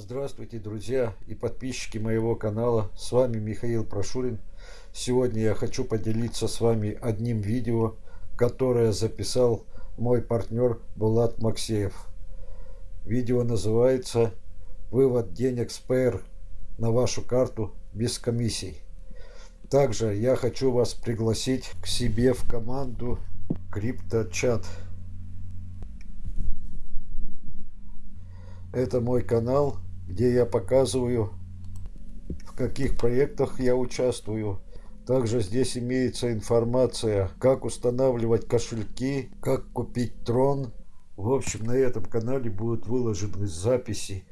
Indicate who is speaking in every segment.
Speaker 1: Здравствуйте, друзья и подписчики моего канала. С вами Михаил Прошурин. Сегодня я хочу поделиться с вами одним видео, которое записал мой партнер Булат Максеев. Видео называется «Вывод денег с ПР на вашу карту без комиссий». Также я хочу вас пригласить к себе в команду CryptoChat. Это мой канал, где я показываю, в каких проектах я участвую. Также здесь имеется информация, как устанавливать кошельки, как купить трон. В общем, на этом канале будут выложены записи,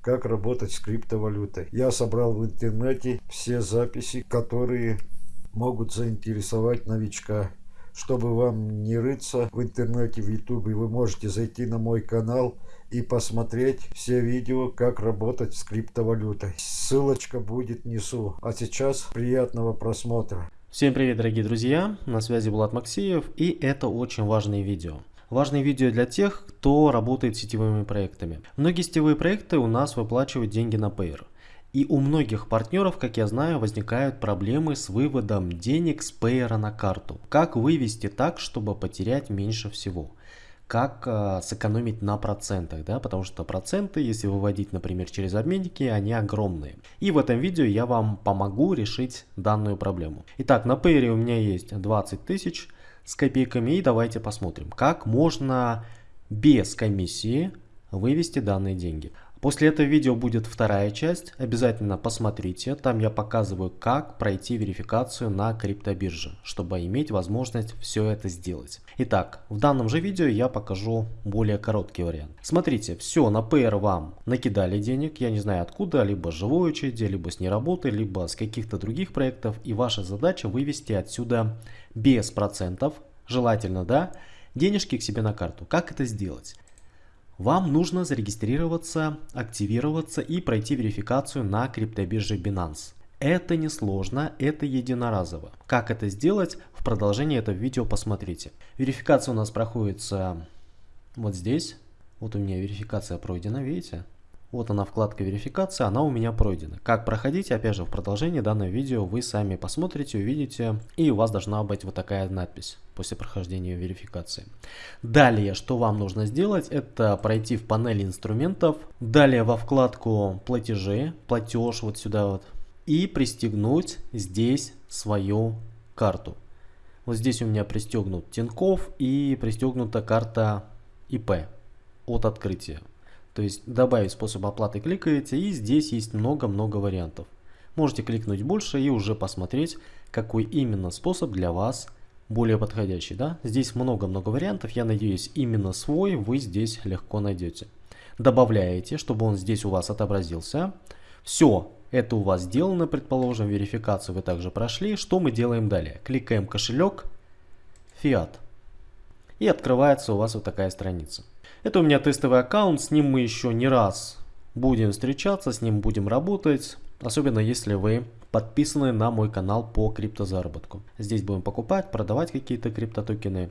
Speaker 1: как работать с криптовалютой. Я собрал в интернете все записи, которые могут заинтересовать новичка. Чтобы вам не рыться в интернете, в ютубе, вы можете зайти на мой канал и посмотреть все видео, как работать с криптовалютой. Ссылочка будет внизу. А сейчас приятного просмотра.
Speaker 2: Всем привет, дорогие друзья! На связи Булат Максиев и это очень важное видео. Важное видео для тех, кто работает сетевыми проектами. Многие сетевые проекты у нас выплачивают деньги на Payer. И у многих партнеров, как я знаю, возникают проблемы с выводом денег с пейера на карту. Как вывести так, чтобы потерять меньше всего? Как э, сэкономить на процентах, да, потому что проценты, если выводить, например, через обменники, они огромные. И в этом видео я вам помогу решить данную проблему. Итак, на пейере у меня есть 20 тысяч с копейками, и давайте посмотрим, как можно без комиссии вывести данные деньги. После этого видео будет вторая часть, обязательно посмотрите, там я показываю, как пройти верификацию на криптобирже, чтобы иметь возможность все это сделать. Итак, в данном же видео я покажу более короткий вариант. Смотрите, все, на PR вам накидали денег, я не знаю откуда, либо с живой очереди, либо с неработы, либо с каких-то других проектов, и ваша задача вывести отсюда без процентов, желательно, да, денежки к себе на карту. Как это сделать? Вам нужно зарегистрироваться, активироваться и пройти верификацию на криптобирже Binance. Это несложно, это единоразово. Как это сделать, в продолжении этого видео посмотрите. Верификация у нас проходится вот здесь. Вот у меня верификация пройдена, видите? Вот она вкладка верификация, она у меня пройдена. Как проходить, опять же, в продолжении данного видео вы сами посмотрите, увидите, и у вас должна быть вот такая надпись после прохождения верификации. Далее, что вам нужно сделать, это пройти в панель инструментов, далее во вкладку платежи, платеж вот сюда вот, и пристегнуть здесь свою карту. Вот здесь у меня пристегнут Тинькофф и пристегнута карта ИП от открытия. То есть добавить способ оплаты кликаете и здесь есть много-много вариантов. Можете кликнуть больше и уже посмотреть, какой именно способ для вас более подходящий. Да? Здесь много-много вариантов, я надеюсь именно свой вы здесь легко найдете. Добавляете, чтобы он здесь у вас отобразился. Все, это у вас сделано, предположим, верификацию вы также прошли. Что мы делаем далее? Кликаем кошелек, фиат. И открывается у вас вот такая страница. Это у меня тестовый аккаунт, с ним мы еще не раз будем встречаться, с ним будем работать. Особенно если вы подписаны на мой канал по криптозаработку. Здесь будем покупать, продавать какие-то криптотокены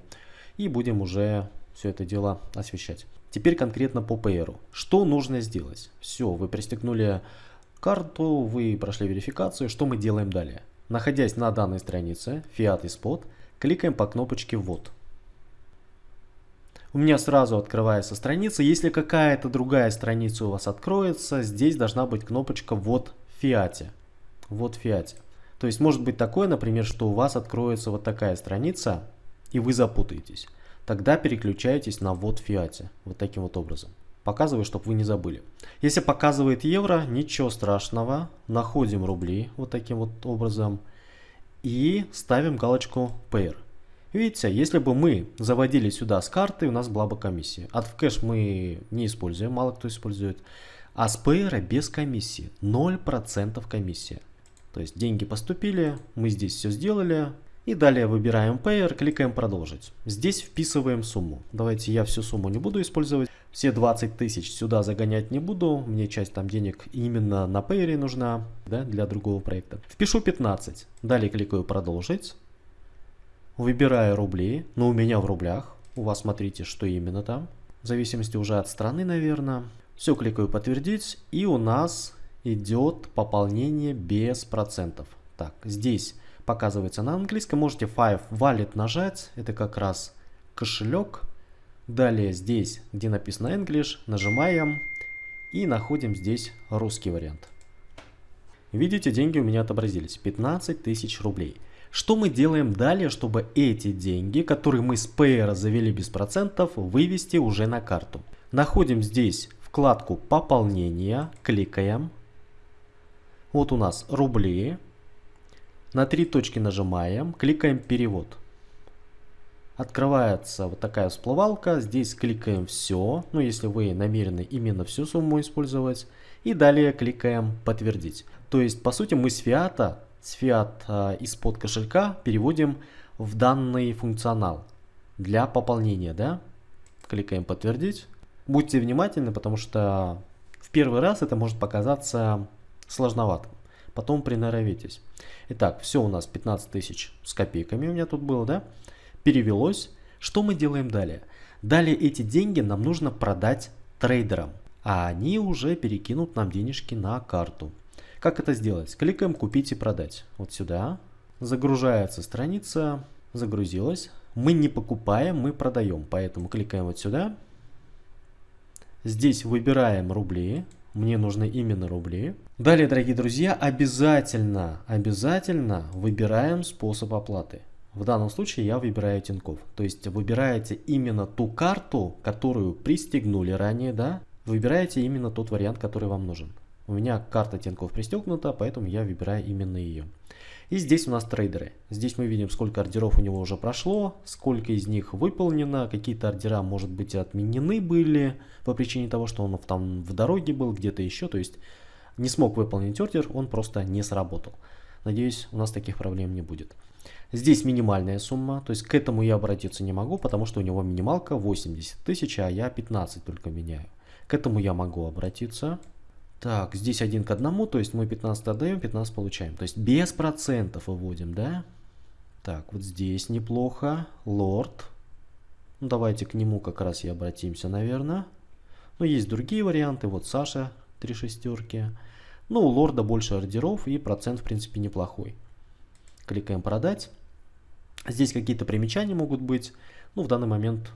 Speaker 2: и будем уже все это дело освещать. Теперь конкретно по PR. Что нужно сделать? Все, вы пристегнули карту, вы прошли верификацию. Что мы делаем далее? Находясь на данной странице, Fiat и Spot, кликаем по кнопочке «Ввод» у меня сразу открывается страница. Если какая-то другая страница у вас откроется, здесь должна быть кнопочка «Вот в фиате». Вот в фиате. То есть может быть такое, например, что у вас откроется вот такая страница, и вы запутаетесь. Тогда переключаетесь на «Вот в фиате». Вот таким вот образом. Показываю, чтобы вы не забыли. Если показывает евро, ничего страшного. Находим рубли вот таким вот образом. И ставим галочку Pair. Видите, если бы мы заводили сюда с карты, у нас была бы комиссия. От в кэш мы не используем, мало кто использует. А с Payer без комиссии, 0% комиссия. То есть деньги поступили, мы здесь все сделали. И далее выбираем Payer, кликаем продолжить. Здесь вписываем сумму. Давайте я всю сумму не буду использовать. Все 20 тысяч сюда загонять не буду. Мне часть там денег именно на Payer нужна да, для другого проекта. Впишу 15. Далее кликаю продолжить. Выбираю рубли, но у меня в рублях. У вас смотрите, что именно там. В зависимости уже от страны, наверное. Все, кликаю подтвердить, и у нас идет пополнение без процентов. Так, здесь показывается на английском, можете Five Wallet нажать, это как раз кошелек. Далее здесь, где написано English, нажимаем и находим здесь русский вариант. Видите, деньги у меня отобразились, 15 тысяч рублей. Что мы делаем далее, чтобы эти деньги, которые мы с Payer завели без процентов, вывести уже на карту? Находим здесь вкладку «Пополнение», кликаем. Вот у нас рубли. На три точки нажимаем, кликаем «Перевод». Открывается вот такая всплывалка, здесь кликаем «Все», ну если вы намерены именно всю сумму использовать. И далее кликаем «Подтвердить». То есть, по сути, мы с фиата с фиат э, из-под кошелька переводим в данный функционал для пополнения, да? Кликаем подтвердить. Будьте внимательны, потому что в первый раз это может показаться сложновато. Потом приноровитесь. Итак, все у нас 15 тысяч с копейками у меня тут было, да? Перевелось. Что мы делаем далее? Далее эти деньги нам нужно продать трейдерам, а они уже перекинут нам денежки на карту. Как это сделать? Кликаем «Купить и продать». Вот сюда. Загружается страница. Загрузилась. Мы не покупаем, мы продаем. Поэтому кликаем вот сюда. Здесь выбираем рубли. Мне нужны именно рубли. Далее, дорогие друзья, обязательно, обязательно выбираем способ оплаты. В данном случае я выбираю Тинькофф. То есть выбираете именно ту карту, которую пристегнули ранее, да? Выбираете именно тот вариант, который вам нужен. У меня карта Тинькофф пристегнута, поэтому я выбираю именно ее. И здесь у нас трейдеры. Здесь мы видим, сколько ордеров у него уже прошло, сколько из них выполнено, какие-то ордера, может быть, отменены были по причине того, что он там в дороге был, где-то еще. То есть не смог выполнить ордер, он просто не сработал. Надеюсь, у нас таких проблем не будет. Здесь минимальная сумма, то есть к этому я обратиться не могу, потому что у него минималка 80 тысяч, а я 15 только меняю. К этому я могу обратиться. Так, здесь один к одному, то есть мы 15 отдаем, 15 получаем. То есть без процентов выводим, да? Так, вот здесь неплохо. Лорд. Ну, давайте к нему как раз и обратимся, наверное. Но есть другие варианты. Вот Саша, три шестерки. Ну, у лорда больше ордеров и процент, в принципе, неплохой. Кликаем продать. Здесь какие-то примечания могут быть. Ну, в данный момент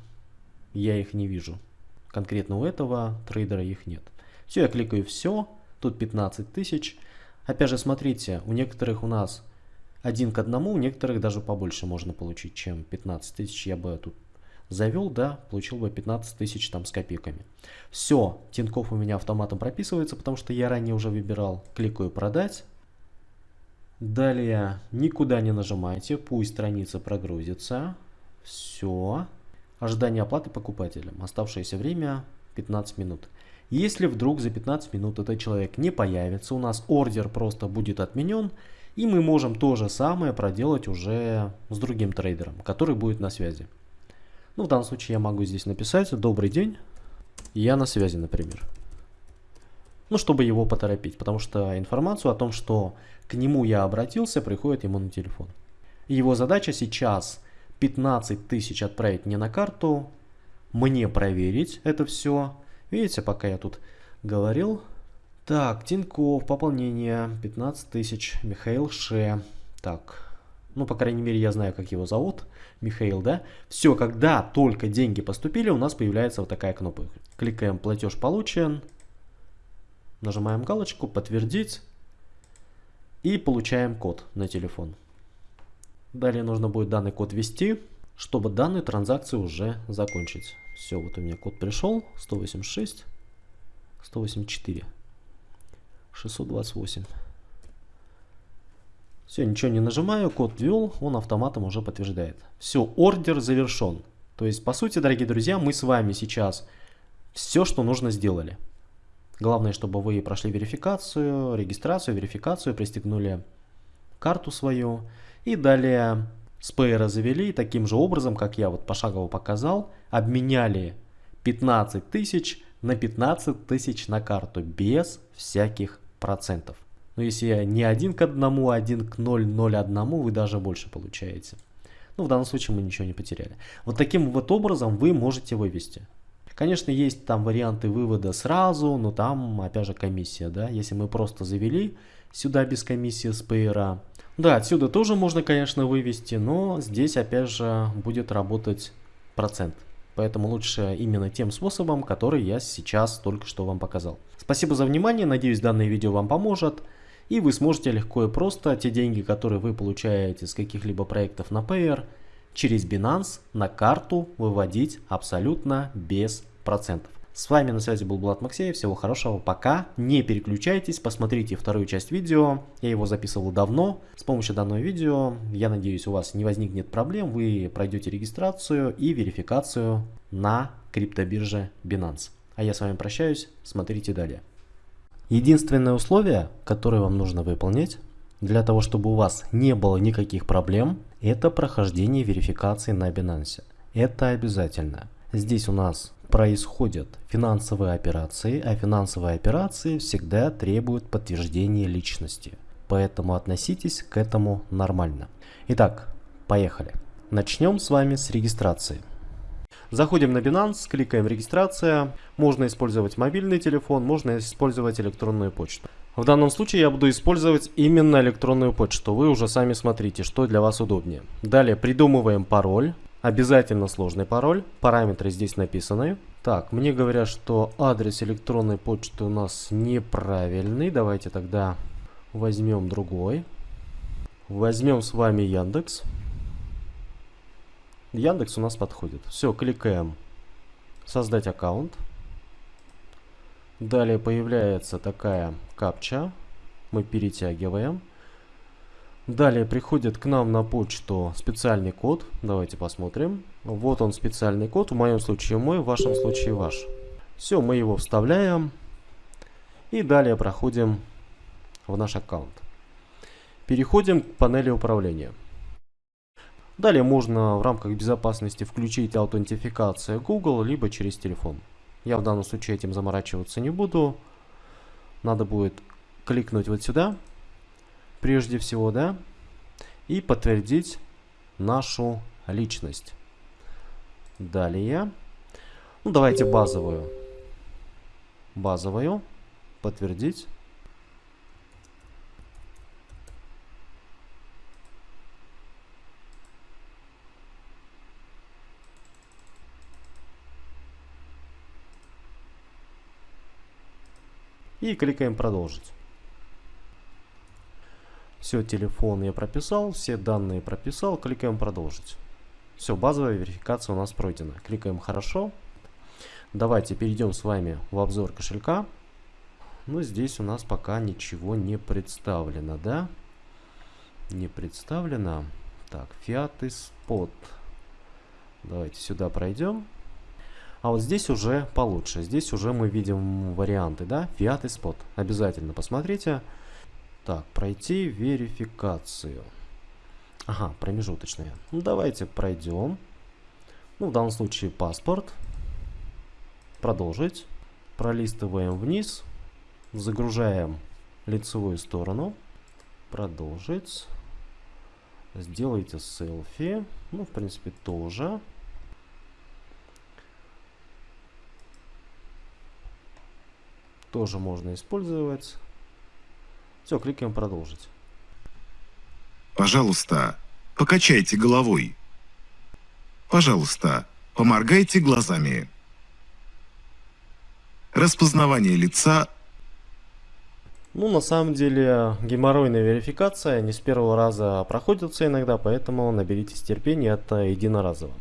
Speaker 2: я их не вижу. Конкретно у этого трейдера их нет. Все, я кликаю все, тут 15 тысяч. Опять же, смотрите, у некоторых у нас один к одному, у некоторых даже побольше можно получить, чем 15 тысяч. Я бы тут завел, да, получил бы 15 тысяч там с копейками. Все, Тинькофф у меня автоматом прописывается, потому что я ранее уже выбирал. Кликаю продать. Далее никуда не нажимайте, пусть страница прогрузится. Все. Ожидание оплаты покупателям. Оставшееся время 15 минут. Если вдруг за 15 минут этот человек не появится, у нас ордер просто будет отменен, и мы можем то же самое проделать уже с другим трейдером, который будет на связи. Ну, в данном случае я могу здесь написать «Добрый день, я на связи», например. Ну, чтобы его поторопить, потому что информацию о том, что к нему я обратился, приходит ему на телефон. Его задача сейчас 15 тысяч отправить мне на карту, мне проверить это все, Видите, пока я тут говорил. Так, Тиньков, пополнение 15 тысяч, Михаил Ше. Так, ну, по крайней мере, я знаю, как его зовут. Михаил, да? Все, когда только деньги поступили, у нас появляется вот такая кнопка. Кликаем «Платеж получен». Нажимаем галочку «Подтвердить». И получаем код на телефон. Далее нужно будет данный код ввести, чтобы данную транзакцию уже закончить. Все, вот у меня код пришел. 186, 184, 628. Все, ничего не нажимаю, код ввел, он автоматом уже подтверждает. Все, ордер завершен. То есть, по сути, дорогие друзья, мы с вами сейчас все, что нужно, сделали. Главное, чтобы вы прошли верификацию, регистрацию, верификацию, пристегнули карту свою. И далее Спейра завели таким же образом, как я вот пошагово показал, обменяли 15 тысяч на 15 тысяч на карту без всяких процентов. Но если не один к одному, а один к 0,01, вы даже больше получаете. Ну, в данном случае мы ничего не потеряли. Вот таким вот образом вы можете вывести. Конечно, есть там варианты вывода сразу, но там, опять же, комиссия, да. Если мы просто завели сюда без комиссии с PR, да, отсюда тоже можно, конечно, вывести, но здесь, опять же, будет работать процент. Поэтому лучше именно тем способом, который я сейчас только что вам показал. Спасибо за внимание, надеюсь данное видео вам поможет. И вы сможете легко и просто те деньги, которые вы получаете с каких-либо проектов на Payer, через Binance на карту выводить абсолютно без процентов. С вами на связи был Влад Максеев, всего хорошего, пока, не переключайтесь, посмотрите вторую часть видео, я его записывал давно, с помощью данного видео, я надеюсь у вас не возникнет проблем, вы пройдете регистрацию и верификацию на криптобирже Binance. А я с вами прощаюсь, смотрите далее. Единственное условие, которое вам нужно выполнить, для того чтобы у вас не было никаких проблем, это прохождение верификации на Binance. Это обязательно. Здесь у нас происходят финансовые операции, а финансовые операции всегда требуют подтверждения личности. Поэтому относитесь к этому нормально. Итак, поехали. Начнем с вами с регистрации. Заходим на Binance, кликаем регистрация. Можно использовать мобильный телефон, можно использовать электронную почту. В данном случае я буду использовать именно электронную почту. Вы уже сами смотрите, что для вас удобнее. Далее придумываем пароль. Обязательно сложный пароль. Параметры здесь написаны. Так, мне говорят, что адрес электронной почты у нас неправильный. Давайте тогда возьмем другой. Возьмем с вами Яндекс. Яндекс у нас подходит. Все, кликаем создать аккаунт. Далее появляется такая капча. Мы перетягиваем. Далее приходит к нам на почту специальный код. Давайте посмотрим. Вот он специальный код. В моем случае мой, в вашем случае ваш. Все, мы его вставляем. И далее проходим в наш аккаунт. Переходим к панели управления. Далее можно в рамках безопасности включить аутентификацию Google, либо через телефон. Я в данном случае этим заморачиваться не буду. Надо будет кликнуть вот сюда, прежде всего, да, и подтвердить нашу личность. Далее, ну давайте базовую, базовую, подтвердить. И кликаем продолжить. Все, телефон я прописал, все данные прописал, кликаем продолжить. Все, базовая верификация у нас пройдена. Кликаем хорошо. Давайте перейдем с вами в обзор кошелька. Ну, здесь у нас пока ничего не представлено, да? Не представлено. Так, Fiat и Spot. Давайте сюда пройдем. А вот здесь уже получше. Здесь уже мы видим варианты, да? Fiat и Spot. Обязательно посмотрите. Так, пройти верификацию. Ага, промежуточные. Ну, давайте пройдем. Ну, в данном случае паспорт. Продолжить. Пролистываем вниз. Загружаем лицевую сторону. Продолжить. Сделайте селфи. Ну, в принципе, тоже. тоже можно использовать. Все, кликаем продолжить.
Speaker 3: Пожалуйста, покачайте головой. Пожалуйста, поморгайте глазами. Распознавание лица.
Speaker 2: Ну, на самом деле, геморройная верификация не с первого раза проходится иногда, поэтому наберитесь терпения, это единоразово.